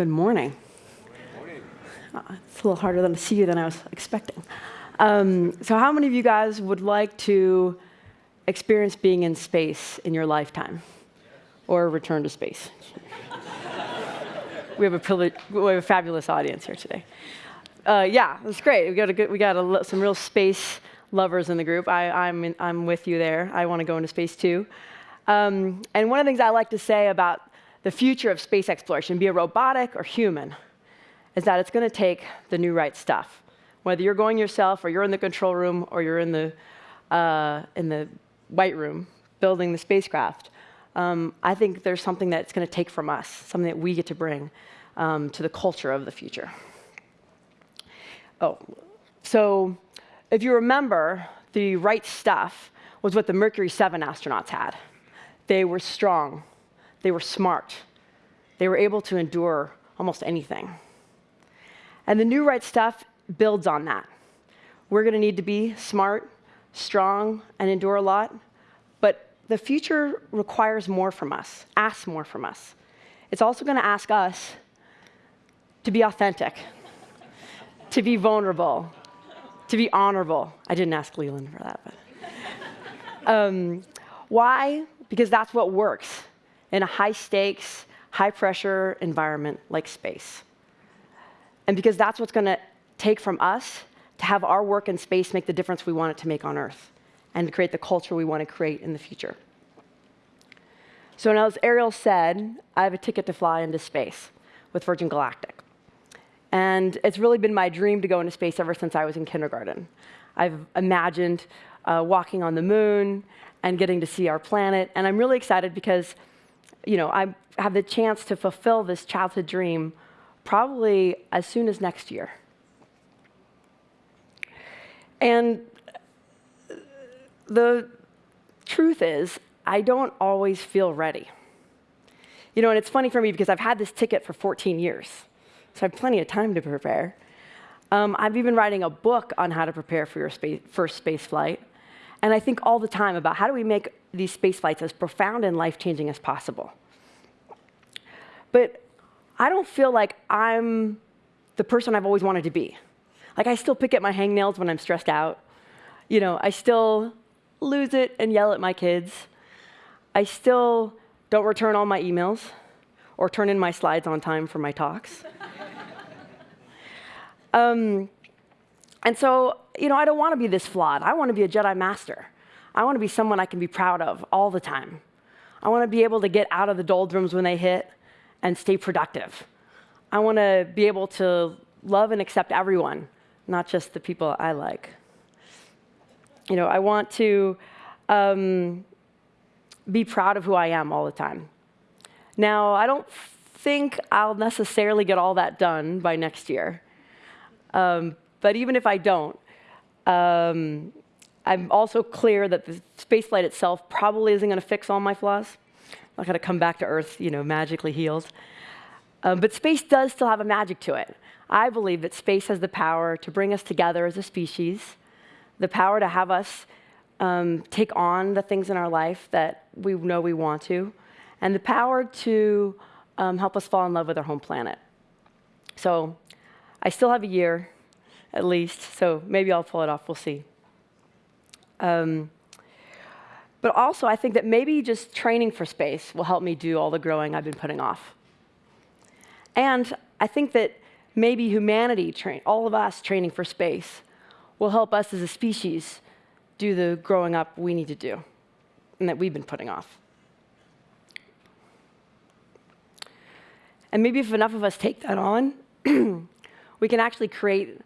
Good morning. Morning. Uh, it's a little harder than to see you than I was expecting. Um, so, how many of you guys would like to experience being in space in your lifetime, or return to space? we have a we have a fabulous audience here today. Uh, yeah, it's great. We got a good, we got some real space lovers in the group. I, I'm in, I'm with you there. I want to go into space too. Um, and one of the things I like to say about the future of space exploration, be it robotic or human, is that it's going to take the new right stuff. Whether you're going yourself, or you're in the control room, or you're in the uh, in the white room building the spacecraft, um, I think there's something that's going to take from us, something that we get to bring um, to the culture of the future. Oh, so if you remember, the right stuff was what the Mercury 7 astronauts had. They were strong, they were smart, they were able to endure almost anything. And the new right stuff builds on that. We're going to need to be smart, strong, and endure a lot, but the future requires more from us, asks more from us. It's also going to ask us to be authentic, to be vulnerable, to be honorable. I didn't ask Leland for that, but. Um, why? Because that's what works in a high stakes, high pressure environment like space. And because that's what's going to take from us to have our work in space make the difference we want it to make on Earth and to create the culture we want to create in the future. So, now, as Ariel said, I have a ticket to fly into space with Virgin Galactic. And it's really been my dream to go into space ever since I was in kindergarten. I've imagined uh, walking on the moon and getting to see our planet. And I'm really excited because, you know, I have the chance to fulfill this childhood dream probably as soon as next year. And the truth is, I don't always feel ready. You know, and it's funny for me because I've had this ticket for 14 years so I have plenty of time to prepare. Um, I've even writing a book on how to prepare for your space, first space flight. And I think all the time about how do we make these space flights as profound and life-changing as possible. But I don't feel like I'm the person I've always wanted to be. Like I still pick at my hangnails when I'm stressed out. You know, I still lose it and yell at my kids. I still don't return all my emails or turn in my slides on time for my talks. Um, and so, you know, I don't want to be this flawed. I want to be a Jedi Master. I want to be someone I can be proud of all the time. I want to be able to get out of the doldrums when they hit and stay productive. I want to be able to love and accept everyone, not just the people I like. You know, I want to um, be proud of who I am all the time. Now, I don't think I'll necessarily get all that done by next year. Um, but even if I don't, um, I'm also clear that the spaceflight itself probably isn't going to fix all my flaws. I'm not going to come back to Earth, you know, magically healed. Um, but space does still have a magic to it. I believe that space has the power to bring us together as a species, the power to have us um, take on the things in our life that we know we want to, and the power to um, help us fall in love with our home planet. So I still have a year, at least, so maybe I'll pull it off. We'll see. Um, but also, I think that maybe just training for space will help me do all the growing I've been putting off. And I think that maybe humanity, all of us training for space, will help us as a species do the growing up we need to do and that we've been putting off. And maybe if enough of us take that on, we can actually create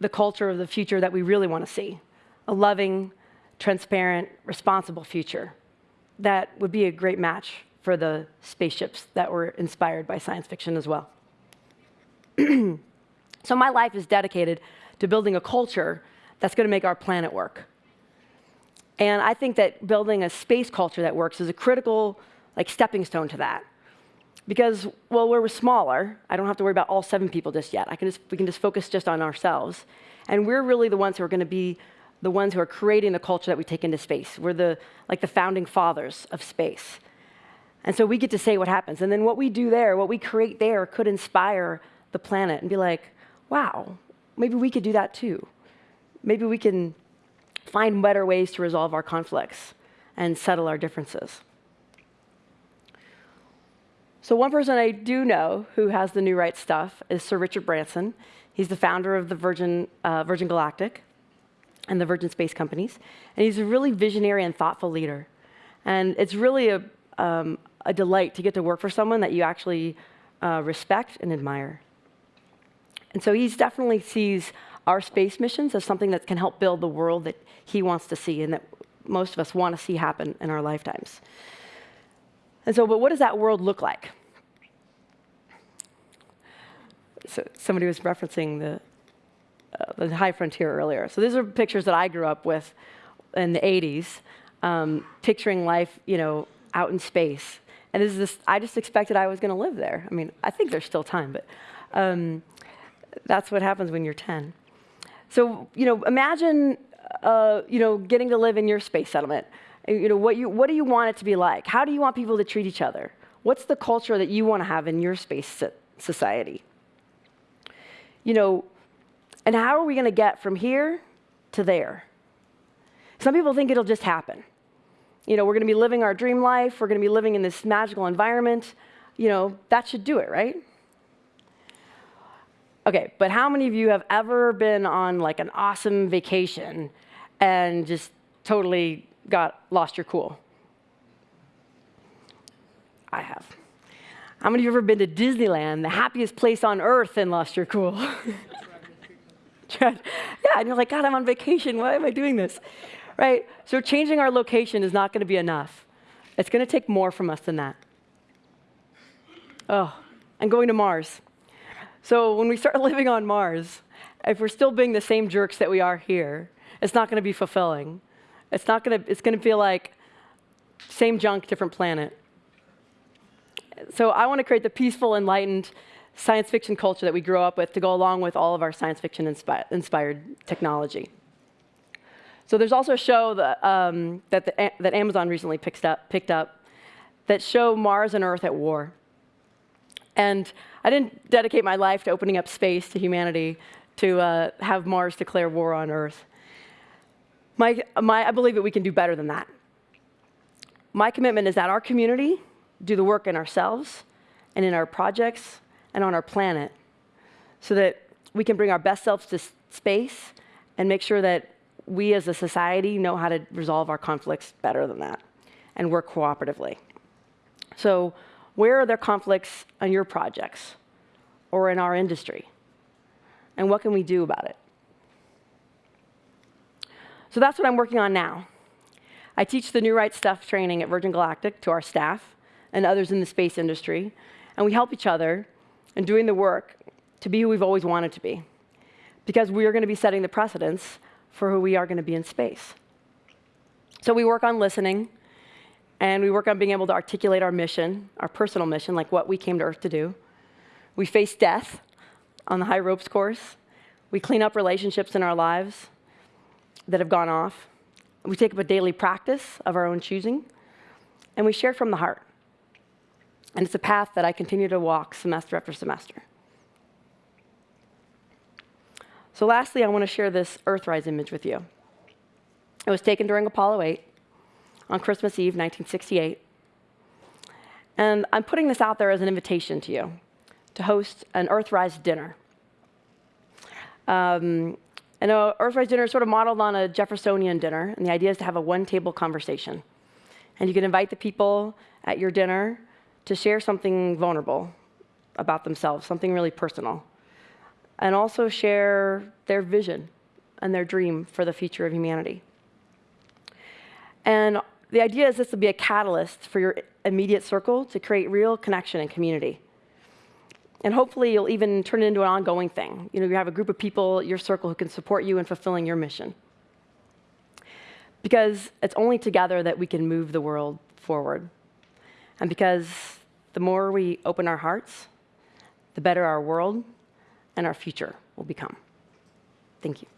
the culture of the future that we really want to see a loving, transparent, responsible future that would be a great match for the spaceships that were inspired by science fiction as well. so, my life is dedicated to building a culture that's going to make our planet work. And I think that building a space culture that works is a critical like stepping stone to that. Because, well, we're smaller, I don't have to worry about all seven people just yet. I can just, we can just focus just on ourselves. And we're really the ones who are going to be the ones who are creating the culture that we take into space. We're the, like the founding fathers of space. And so we get to say what happens. And then what we do there, what we create there, could inspire the planet and be like, wow, maybe we could do that too. Maybe we can find better ways to resolve our conflicts and settle our differences. So, one person I do know who has the new right stuff is Sir Richard Branson. He's the founder of the Virgin, uh, Virgin Galactic and the Virgin Space Companies. And he's a really visionary and thoughtful leader. And it's really a, um, a delight to get to work for someone that you actually uh, respect and admire. And so he definitely sees our space missions as something that can help build the world that he wants to see and that most of us want to see happen in our lifetimes. And so, but what does that world look like? So somebody was referencing the, uh, the high frontier earlier. So these are pictures that I grew up with in the 80s, um, picturing life, you know, out in space. And this is this, I just expected I was going to live there. I mean, I think there's still time, but um, that's what happens when you're 10. So, you know, imagine, uh, you know, getting to live in your space settlement. You know, what, you, what do you want it to be like? How do you want people to treat each other? What's the culture that you want to have in your space society? you know, and how are we going to get from here to there? Some people think it'll just happen. You know, we're going to be living our dream life, we're going to be living in this magical environment. You know, that should do it, right? Okay, but how many of you have ever been on like an awesome vacation and just totally got lost your cool? I have. How many of you have ever been to Disneyland, the happiest place on earth, and lost your cool? yeah, and you're like, God, I'm on vacation. Why am I doing this? Right? So changing our location is not going to be enough. It's going to take more from us than that. Oh, and going to Mars. So when we start living on Mars, if we're still being the same jerks that we are here, it's not going to be fulfilling. It's not going to. It's going to feel like same junk, different planet so I want to create the peaceful, enlightened science fiction culture that we grew up with to go along with all of our science fiction inspi inspired technology. So there's also a show that, um, that, the, that Amazon recently picked up, picked up that show Mars and Earth at war. And I didn't dedicate my life to opening up space to humanity to uh, have Mars declare war on Earth. My, my, I believe that we can do better than that. My commitment is that our community do the work in ourselves and in our projects and on our planet so that we can bring our best selves to space and make sure that we as a society know how to resolve our conflicts better than that and work cooperatively. So, where are there conflicts on your projects or in our industry? And what can we do about it? So, that's what I'm working on now. I teach the New Right Stuff training at Virgin Galactic to our staff and others in the space industry, and we help each other in doing the work to be who we've always wanted to be, because we are going to be setting the precedents for who we are going to be in space. So we work on listening, and we work on being able to articulate our mission, our personal mission, like what we came to Earth to do. We face death on the high ropes course. We clean up relationships in our lives that have gone off. We take up a daily practice of our own choosing, and we share from the heart. And it's a path that I continue to walk semester after semester. So, lastly, I want to share this Earthrise image with you. It was taken during Apollo 8 on Christmas Eve, 1968. And I'm putting this out there as an invitation to you to host an Earthrise dinner. Um, and an Earthrise dinner is sort of modeled on a Jeffersonian dinner, and the idea is to have a one table conversation. And you can invite the people at your dinner to share something vulnerable about themselves, something really personal, and also share their vision and their dream for the future of humanity. And the idea is this will be a catalyst for your immediate circle to create real connection and community. And hopefully, you'll even turn it into an ongoing thing. You know, you have a group of people, your circle, who can support you in fulfilling your mission. Because it's only together that we can move the world forward. And because the more we open our hearts, the better our world and our future will become. Thank you.